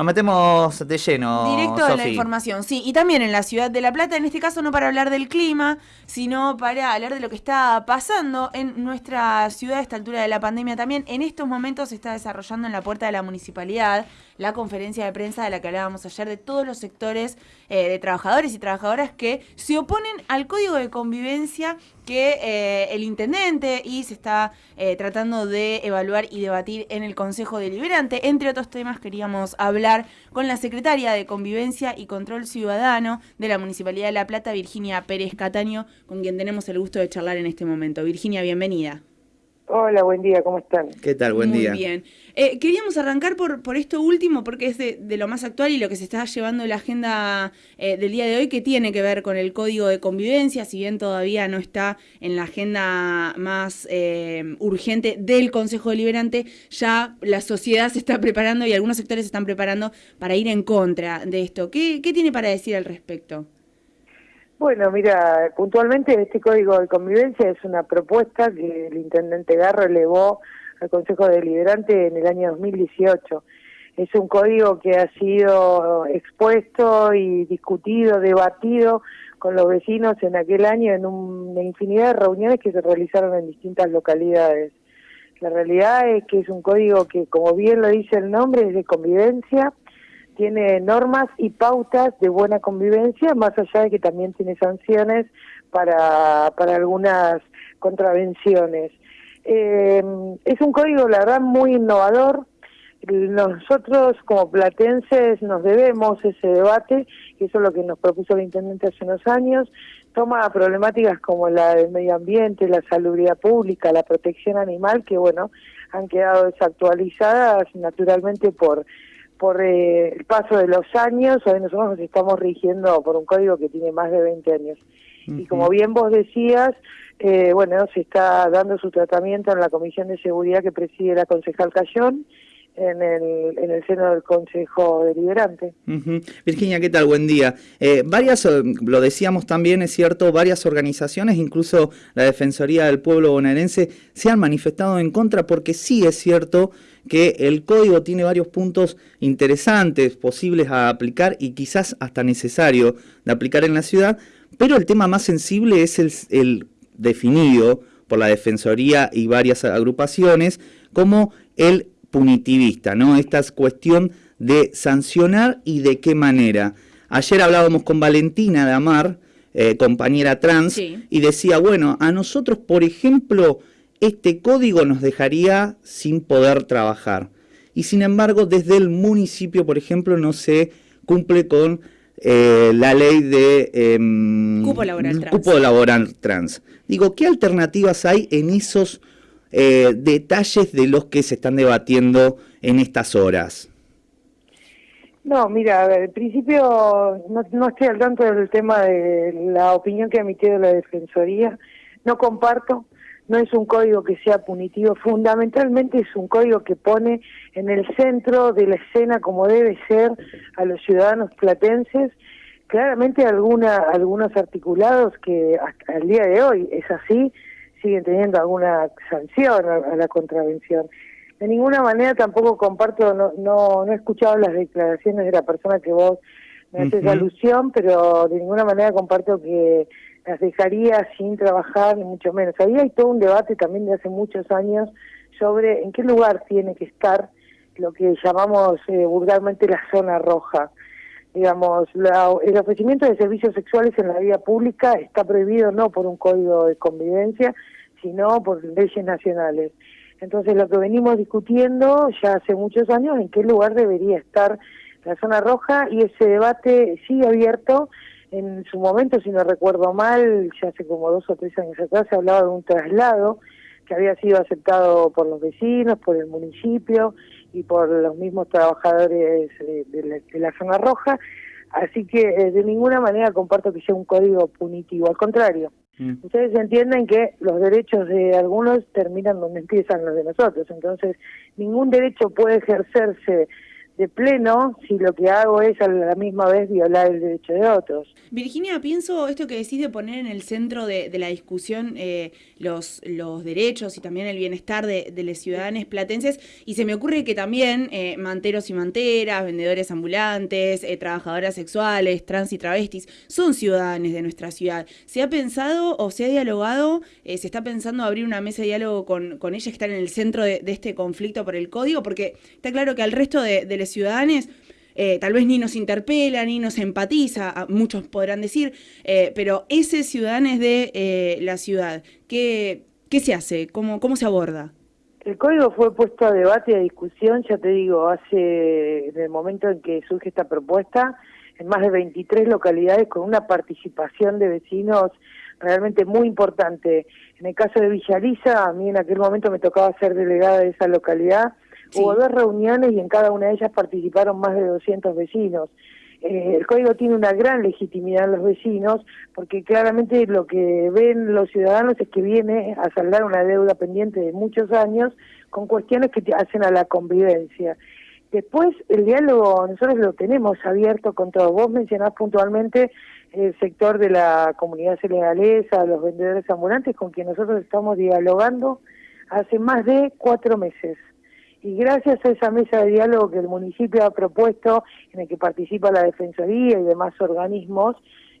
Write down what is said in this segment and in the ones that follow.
Nos metemos de lleno. Directo a la información, sí. Y también en la ciudad de La Plata, en este caso no para hablar del clima, sino para hablar de lo que está pasando en nuestra ciudad a esta altura de la pandemia también. En estos momentos se está desarrollando en la puerta de la municipalidad la conferencia de prensa de la que hablábamos ayer de todos los sectores eh, de trabajadores y trabajadoras que se oponen al código de convivencia que eh, el intendente y se está eh, tratando de evaluar y debatir en el Consejo Deliberante. Entre otros temas queríamos hablar con la secretaria de Convivencia y Control Ciudadano de la Municipalidad de La Plata, Virginia Pérez Cataño, con quien tenemos el gusto de charlar en este momento. Virginia, bienvenida. Hola, buen día, ¿cómo están? ¿Qué tal? Buen día. Muy bien. Eh, queríamos arrancar por, por esto último, porque es de, lo más actual y lo que se está llevando en la agenda eh, del día de hoy, que tiene que ver con el código de convivencia, si bien todavía no está en la agenda más eh, urgente del Consejo Deliberante, ya la sociedad se está preparando y algunos sectores se están preparando para ir en contra de esto. ¿Qué, qué tiene para decir al respecto? Bueno, mira, puntualmente este código de convivencia es una propuesta que el intendente Garro elevó al Consejo Deliberante en el año 2018. Es un código que ha sido expuesto y discutido, debatido con los vecinos en aquel año en una infinidad de reuniones que se realizaron en distintas localidades. La realidad es que es un código que, como bien lo dice el nombre, es de convivencia, tiene normas y pautas de buena convivencia, más allá de que también tiene sanciones para, para algunas contravenciones. Eh, es un código, la verdad, muy innovador. Nosotros, como platenses, nos debemos ese debate, y eso es lo que nos propuso el intendente hace unos años. Toma problemáticas como la del medio ambiente, la salubridad pública, la protección animal, que, bueno, han quedado desactualizadas naturalmente por por eh, el paso de los años, hoy nosotros nos estamos rigiendo por un código que tiene más de 20 años. Y como bien vos decías, eh, bueno, se está dando su tratamiento en la Comisión de Seguridad que preside la concejal Cayón, en el, en el seno del Consejo Deliberante. Virginia, ¿qué tal? Buen día. Eh, varias, lo decíamos también, es cierto, varias organizaciones, incluso la Defensoría del Pueblo Bonaerense, se han manifestado en contra porque sí es cierto que el código tiene varios puntos interesantes, posibles a aplicar y quizás hasta necesario de aplicar en la ciudad, pero el tema más sensible es el definido por la Defensoría y varias agrupaciones como el punitivista, ¿no? Esta cuestión de sancionar y de qué manera. Ayer hablábamos con Valentina de Amar, eh, compañera trans, y decía, bueno, a nosotros, por ejemplo, este código nos dejaría sin poder trabajar. Y sin embargo, desde el municipio, por ejemplo, no se cumple con eh, la ley de em, cupo, laboral cupo laboral trans. Digo, ¿qué alternativas hay en esos eh, detalles de los que se están debatiendo en estas horas. No, mira, al principio no, no estoy al tanto del tema de la opinión que ha emitido la Defensoría. No comparto, no es un código que sea punitivo, fundamentalmente es un código que pone en el centro de la escena como debe ser a los ciudadanos platenses. Claramente alguna, algunos articulados que hasta el día de hoy es así, siguen teniendo alguna sanción a, la contravención. De ninguna manera tampoco comparto, no, no, no he escuchado las declaraciones de la persona que vos me haces alusión, pero de ninguna manera comparto que las dejaría sin trabajar, ni mucho menos. Ahí hay todo un debate también de hace muchos años sobre en qué lugar tiene que estar lo que llamamos eh, vulgarmente la zona roja digamos, el ofrecimiento de servicios sexuales en la vida pública está prohibido no por un código de convivencia, sino por leyes nacionales. Entonces, lo que venimos discutiendo ya hace muchos años, en qué lugar debería estar la zona roja, y ese debate sigue abierto. En su momento, si no recuerdo mal, ya hace como dos o tres años atrás, se hablaba de un traslado que había sido aceptado por los vecinos, por el municipio, y por los mismos trabajadores de, la, zona roja, así que eh, de ninguna manera comparto que sea un código punitivo, al contrario. Mm. Ustedes entienden que los derechos de algunos terminan donde empiezan los de nosotros, entonces ningún derecho puede ejercerse de pleno si lo que hago es a la misma vez violar el derecho de otros. Virginia, pienso esto que decís de poner en el centro de, la discusión eh, los, los derechos y también el bienestar de, los ciudadanos platenses y se me ocurre que también eh, manteros y manteras, vendedores ambulantes, eh, trabajadoras sexuales, trans y travestis, son ciudadanos de nuestra ciudad. ¿Se ha pensado o se ha dialogado, se está pensando abrir una mesa de diálogo con, con ellas que están en el centro de, este conflicto por el código? Porque está claro que al resto de, de ciudadanos eh, tal vez ni nos interpela, ni nos empatiza, muchos podrán decir, eh, pero ese ciudadano es de eh, la ciudad. ¿Qué, ¿Qué se hace? ¿Cómo, ¿Cómo se aborda? El código fue puesto a debate y a discusión, ya te digo, hace, en el momento en que surge esta propuesta, en más de 23 localidades con una participación de vecinos realmente muy importante. En el caso de Villaliza, a mí en aquel momento me tocaba ser delegada de esa localidad, Hubo dos reuniones y en cada una de ellas participaron más de 200 vecinos. Eh, el código tiene una gran legitimidad en los vecinos porque claramente lo que ven los ciudadanos es que viene a saldar una deuda pendiente de muchos años con cuestiones que hacen a la convivencia. Después, el diálogo nosotros lo tenemos abierto con todos. Vos mencionás puntualmente el sector de la comunidad senegalesa, los vendedores ambulantes, con quien nosotros estamos dialogando hace más de cuatro meses y gracias a esa mesa de diálogo que el municipio ha propuesto, en el que participa la Defensoría y demás organismos,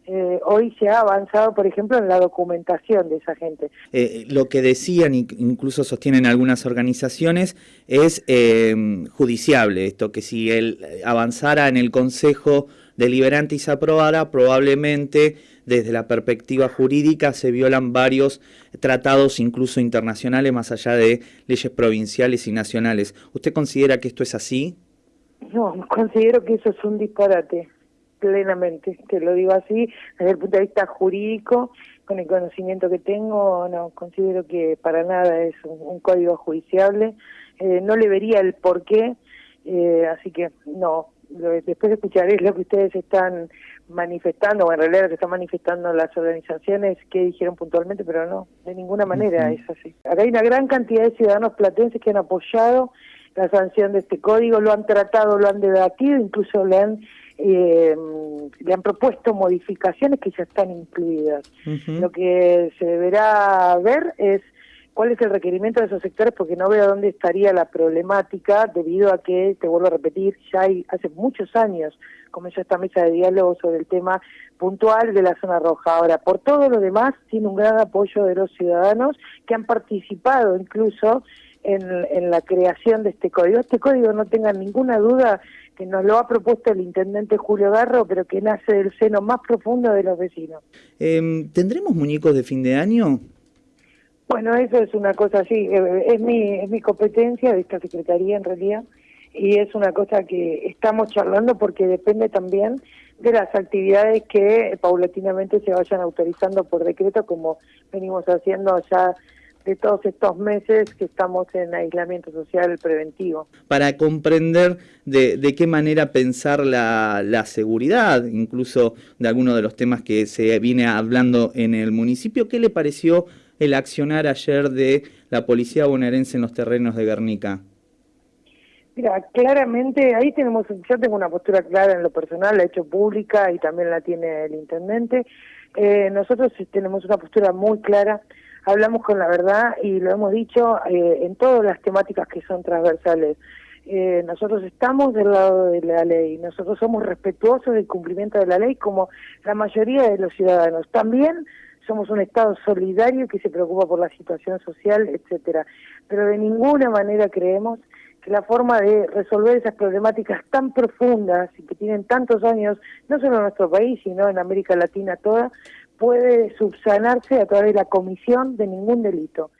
eh, hoy se ha avanzado, por ejemplo, en la documentación de esa gente. Eh, lo que decían, incluso sostienen algunas organizaciones, es eh, judiciable esto, que si él avanzara en el Consejo Deliberante y se aprobara, probablemente desde la perspectiva jurídica se violan varios tratados, incluso internacionales, más allá de leyes provinciales y nacionales. ¿Usted considera que esto es así? No, considero que eso es un disparate, plenamente, te lo digo así, desde el punto de vista jurídico, con el conocimiento que tengo, no, considero que para nada es un, código judiciable, eh, no le vería el porqué, eh, así que no, después de escuchar lo que ustedes están manifestando, o en realidad lo que están manifestando las organizaciones, que dijeron puntualmente, pero no, de ninguna manera es así. Acá hay una gran cantidad de ciudadanos platenses que han apoyado la sanción de este código, lo han tratado, lo han debatido, incluso le han eh, le han propuesto modificaciones que ya están incluidas. Lo que se deberá ver es cuál es el requerimiento de esos sectores, porque no veo dónde estaría la problemática, debido a que, te vuelvo a repetir, ya hay hace muchos años comenzó esta mesa de diálogo sobre el tema puntual de la zona roja. Ahora, por todo lo demás, tiene un gran apoyo de los ciudadanos que han participado incluso en, en la creación de este código. Este código, no tengan ninguna duda, que nos lo ha propuesto el intendente Julio Garro, pero que nace del seno más profundo de los vecinos. Em, ¿Tendremos muñecos de fin de año? Bueno, eso es una cosa así, eh, es mi, es mi competencia de esta secretaría en realidad, y es una cosa que estamos charlando porque depende también de las actividades que paulatinamente se vayan autorizando por decreto, como venimos haciendo ya de todos estos meses que estamos en aislamiento social preventivo. Para comprender de, de qué manera pensar la, la, seguridad, incluso de algunos de los temas que se viene hablando en el municipio, ¿qué le pareció el accionar ayer de la policía bonaerense en los terrenos de Guernica? Mira, claramente ahí tenemos, yo tengo una postura clara en lo personal, la he hecho pública y también la tiene el intendente. Eh, nosotros tenemos una postura muy clara, hablamos con la verdad y lo hemos dicho eh, en todas las temáticas que son transversales. Eh, nosotros estamos del lado de la ley, nosotros somos respetuosos del cumplimiento de la ley como la mayoría de los ciudadanos. También somos un Estado solidario que se preocupa por la situación social, etcétera. Pero de ninguna manera creemos que la forma de resolver esas problemáticas tan profundas y que tienen tantos años, no solo en nuestro país, sino en América Latina toda, puede subsanarse a través de la comisión de ningún delito.